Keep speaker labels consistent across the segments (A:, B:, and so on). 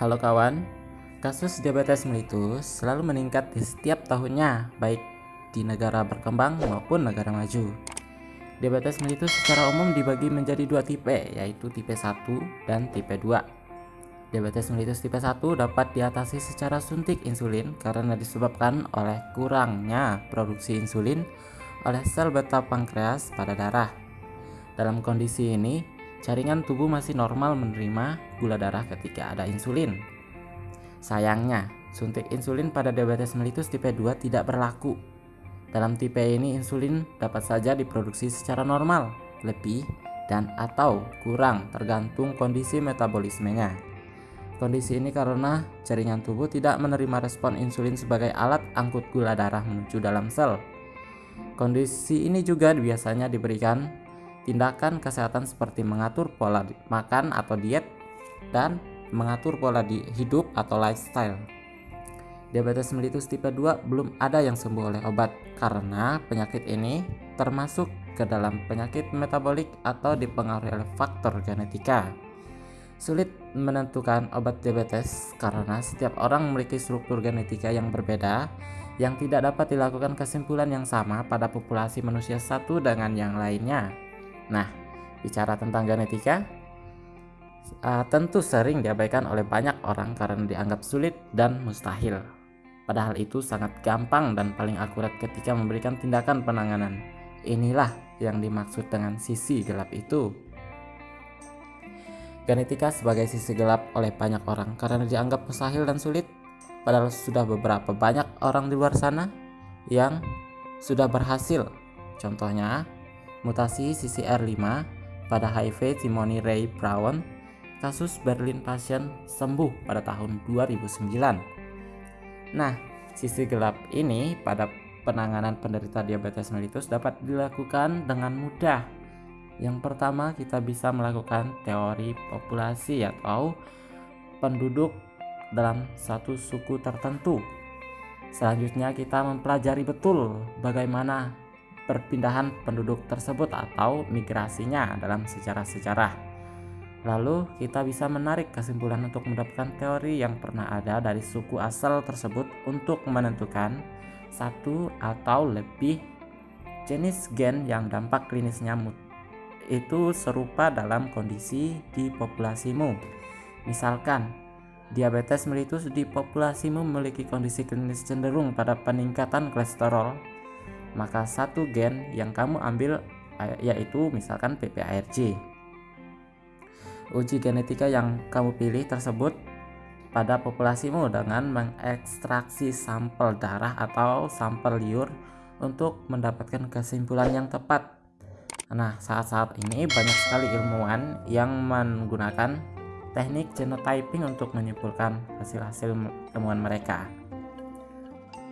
A: Halo kawan, kasus diabetes mellitus selalu meningkat di setiap tahunnya, baik di negara berkembang maupun negara maju. Diabetes mellitus secara umum dibagi menjadi dua tipe, yaitu tipe 1 dan tipe 2. Diabetes mellitus tipe 1 dapat diatasi secara suntik insulin karena disebabkan oleh kurangnya produksi insulin oleh sel beta pankreas pada darah. Dalam kondisi ini, jaringan tubuh masih normal menerima gula darah ketika ada insulin. Sayangnya, suntik insulin pada diabetes mellitus tipe 2 tidak berlaku. Dalam tipe ini insulin dapat saja diproduksi secara normal, lebih dan atau kurang tergantung kondisi metabolismenya. Kondisi ini karena jaringan tubuh tidak menerima respon insulin sebagai alat angkut gula darah menuju dalam sel. Kondisi ini juga biasanya diberikan tindakan kesehatan seperti mengatur pola makan atau diet dan mengatur pola di hidup atau lifestyle. Diabetes mellitus tipe 2 belum ada yang sembuh oleh obat karena penyakit ini termasuk ke dalam penyakit metabolik atau dipengaruhi oleh faktor genetika. Sulit menentukan obat diabetes karena setiap orang memiliki struktur genetika yang berbeda yang tidak dapat dilakukan kesimpulan yang sama pada populasi manusia satu dengan yang lainnya. Nah, bicara tentang genetika, uh, tentu sering diabaikan oleh banyak orang karena dianggap sulit dan mustahil. Padahal itu sangat gampang dan paling akurat ketika memberikan tindakan penanganan. Inilah yang dimaksud dengan sisi gelap itu. Genetika sebagai sisi gelap oleh banyak orang karena dianggap mustahil dan sulit, padahal sudah beberapa banyak orang di luar sana yang sudah berhasil. Contohnya, mutasi CCR5 pada HIV Timothy Ray Brown, kasus Berlin pasien sembuh pada tahun 2009. Nah, sisi gelap ini pada penanganan penderita diabetes mellitus dapat dilakukan dengan mudah. Yang pertama, kita bisa melakukan teori populasi atau penduduk dalam satu suku tertentu. Selanjutnya, kita mempelajari betul bagaimana perpindahan penduduk tersebut atau migrasinya dalam sejarah-sejarah. Lalu kita bisa menarik kesimpulan untuk mendapatkan teori yang pernah ada dari suku asal tersebut untuk menentukan satu atau lebih jenis gen yang dampak klinisnya itu serupa dalam kondisi di populasimu. Misalkan, diabetes mellitus di populasimu memiliki kondisi klinis cenderung pada peningkatan kolesterol maka satu gen yang kamu ambil yaitu misalkan PPARG. Uji genetika yang kamu pilih tersebut pada populasimu dengan mengekstraksi sampel darah atau sampel liur untuk mendapatkan kesimpulan yang tepat. Nah, saat-saat ini banyak sekali ilmuwan yang menggunakan teknik genotyping untuk menyimpulkan hasil-hasil temuan mereka.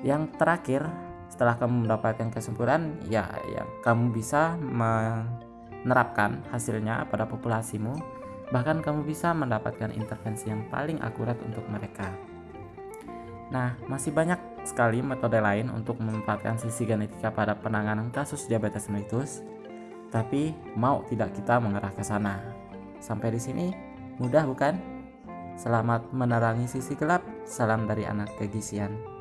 A: Yang terakhir, setelah kamu mendapatkan kesimpulan ya ya kamu bisa menerapkan hasilnya pada populasimu. Bahkan kamu bisa mendapatkan intervensi yang paling akurat untuk mereka. Nah masih banyak sekali metode lain untuk memanfaatkan sisi genetika pada penanganan kasus diabetes mellitus. Tapi mau tidak kita mengarah ke sana. Sampai di sini mudah bukan? Selamat menerangi sisi gelap. Salam dari anak kegisian.